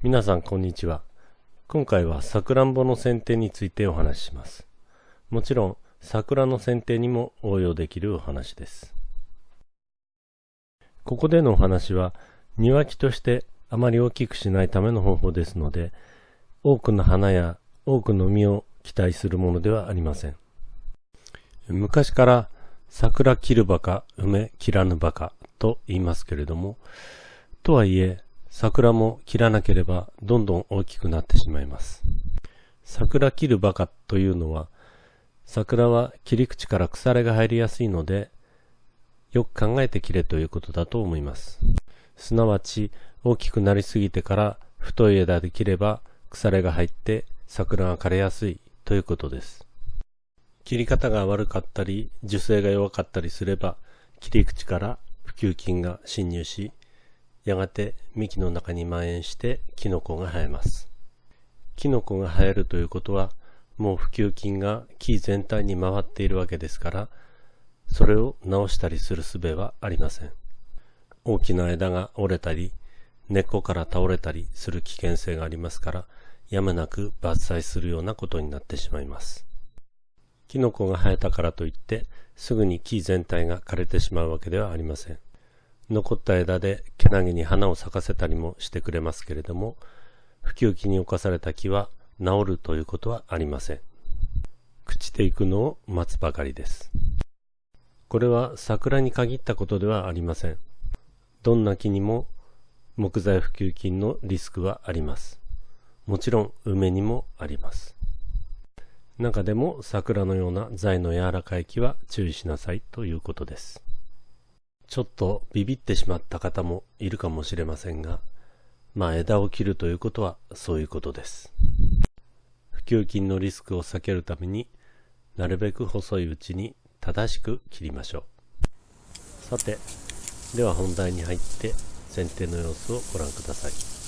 皆さんこんにちは。今回はさくらんぼの剪定についてお話しします。もちろん桜の剪定にも応用できるお話です。ここでのお話は庭木としてあまり大きくしないための方法ですので、多くの花や多くの実を期待するものではありません。昔から桜切るバカ、梅切らぬバカと言いますけれども、とはいえ桜も切らなければどんどん大きくなってしまいます。桜切るバカというのは、桜は切り口から腐れが入りやすいので、よく考えて切れということだと思います。すなわち、大きくなりすぎてから太い枝で切れば腐れが入って桜が枯れやすいということです。切り方が悪かったり、樹勢が弱かったりすれば、切り口から普及菌が侵入し、やがて幹の中に蔓延してキノコが生えます。キノコが生えるということは、もう普及菌が木全体に回っているわけですから、それを直したりする術はありません。大きな枝が折れたり、根っこから倒れたりする危険性がありますから、やむなく伐採するようなことになってしまいます。キノコが生えたからといって、すぐに木全体が枯れてしまうわけではありません。残った枝でけなげに花を咲かせたりもしてくれますけれども、不及期に侵された木は治るということはありません。朽ちていくのを待つばかりです。これは桜に限ったことではありません。どんな木にも木材普及金のリスクはあります。もちろん梅にもあります。中でも桜のような材の柔らかい木は注意しなさいということです。ちょっとビビってしまった方もいるかもしれませんが、まあ枝を切るということはそういうことです。普及金のリスクを避けるためになるべく細いうちに正しく切りましょう。さて、では本題に入って剪定の様子をご覧ください。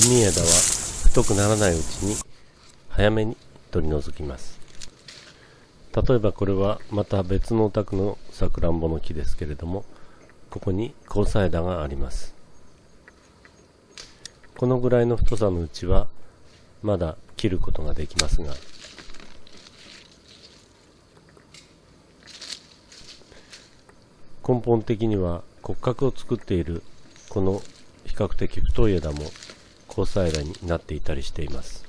弓枝は太くならないうちに早めに取り除きます。例えばこれはまた別のお宅のさくらんぼの木ですけれどもここに交差枝があります。このぐらいの太さのうちはまだ切ることができますが根本的には骨格を作っているこの比較的太い枝も交差枝になっていたりしています。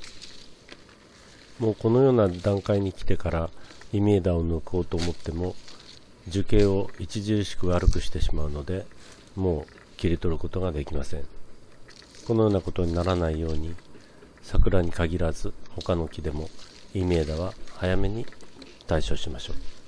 もうこのような段階に来てからイミ枝を抜こうと思っても樹形を著しく悪くしてしまうのでもう切り取ることができません。このようなことにならないように桜に限らず他の木でもイミ枝は早めに対処しましょう。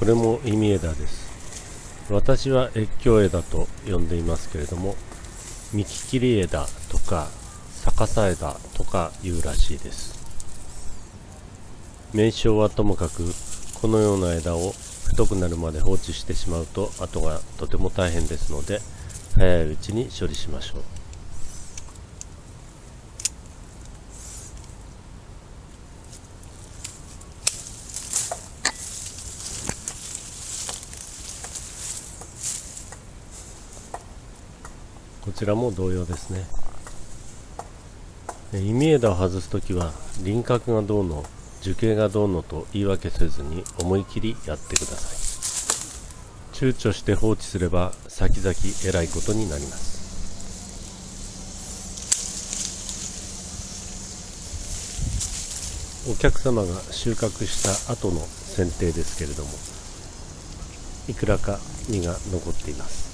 これも意味枝です。私は越境枝と呼んでいますけれども幹切り枝とか逆さ枝とかいうらしいです。名称はともかくこのような枝を太くなるまで放置してしまうと後がとても大変ですので早いうちに処理しましょう。ちらも同様ですね。意味枝を外すときは輪郭がどうの樹形がどうのと言い訳せずに思い切りやってください。躊躇して放置すれば先々えらいことになります。お客様が収穫した後の剪定ですけれどもいくらか実が残っています。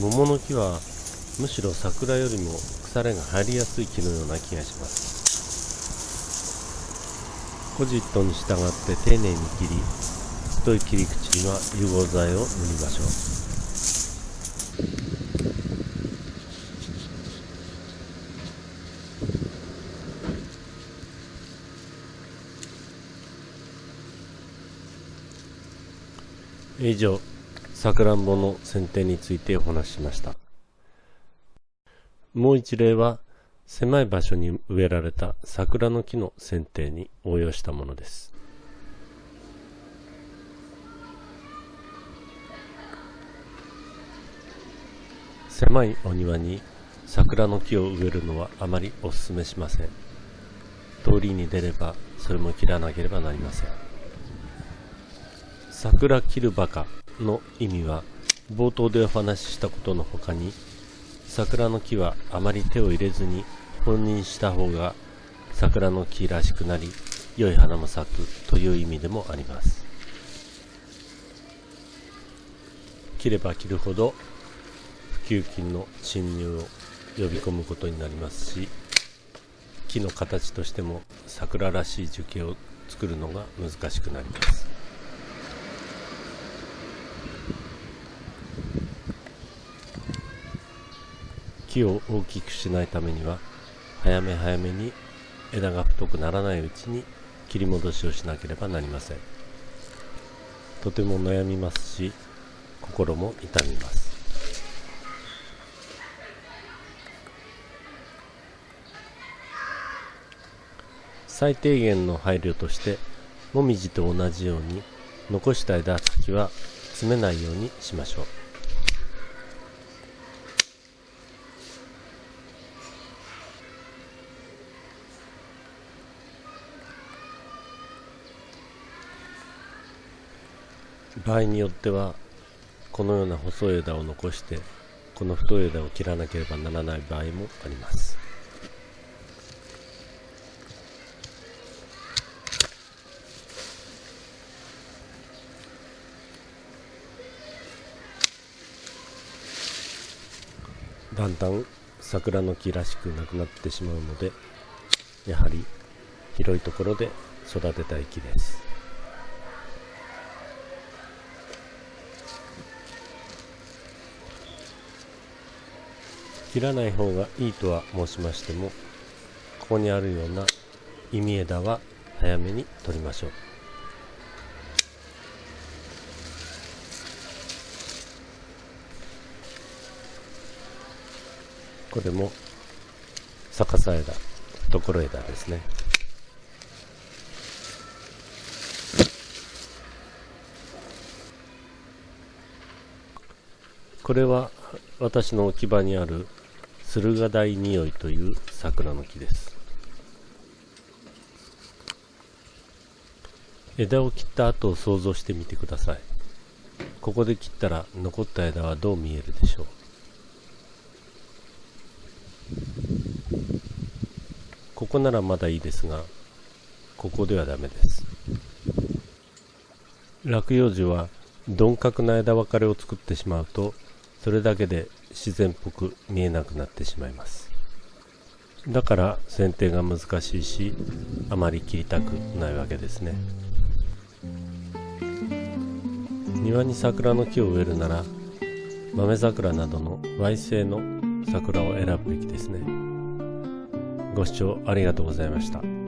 桃の木はむしろ桜よりも腐れが入りやすい木のような気がします。コジットに従って丁寧に切り太い切り口には融合剤を塗りましょう。以上さくらんぼの剪定についてお話ししました。もう一例は狭い場所に植えられた桜の木の剪定に応用したものです。狭いお庭に桜の木を植えるのはあまりお勧めしません。通りに出ればそれも切らなければなりません。桜切るバカの意味は冒頭でお話ししたことの他に桜の木はあまり手を入れずに本人した方が桜の木らしくなり良い花も咲くという意味でもあります。切れば切るほど不給金の侵入を呼び込むことになりますし木の形としても桜らしい樹形を作るのが難しくなります。木を大きくしないためには早め早めに枝が太くならないうちに切り戻しをしなければなりません。とても悩みますし心も痛みます。最低限の配慮としてもみじと同じように残した枝先は詰めないようにしましょう。場合によってはこのような細い枝を残してこの太い枝を切らなければならない場合もあります。だんだん桜の木らしくなくなってしまうのでやはり広いところで育てたい木です。切らない方がいいとは申しましてもここにあるような意味枝は早めに取りましょう。これも逆さ枝ところ枝ですね。これは私の置き場にある駿河台匂いという桜の木です。枝を切った後を想像してみてください。ここで切ったら残った枝はどう見えるでしょう？ここならまだいいですがここではダメです。落葉樹は鈍角な枝分かれを作ってしまうとそれだけで自然っぽく見えなくなってしまいます。だから剪定が難しいしあまり切りたくないわけですね。庭に桜の木を植えるなら豆桜などの Y 性の桜を選ぶべきですね。ご視聴ありがとうございました。